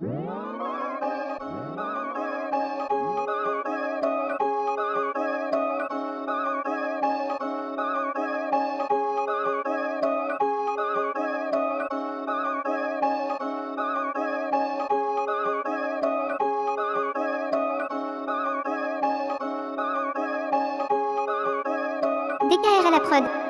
DKR à la prod.